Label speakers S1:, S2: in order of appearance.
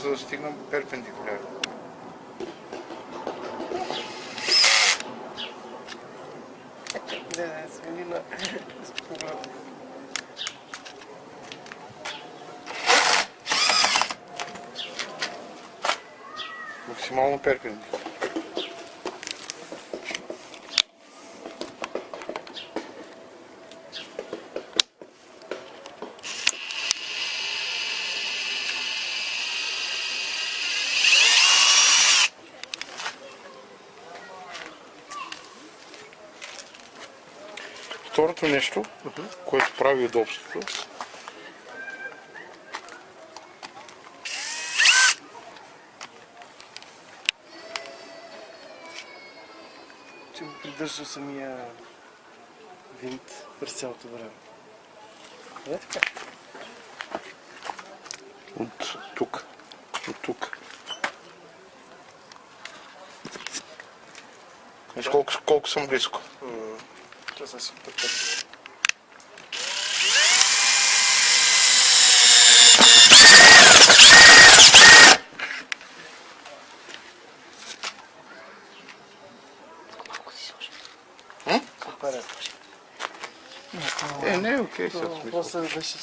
S1: os dois tinham perpendicular.
S2: Essa menina explorou. Maximal
S1: um perpendicular. Второто нещо, което прави удобството,
S2: Че го придържа самия винт през цялото време. Не така?
S1: от тук, от тук. Виж колко, колко съм близко.
S2: Това са си потъпка.
S1: М?
S2: Супер е.
S1: Е, не е окей, сега
S2: То
S1: смисъл.
S2: После беше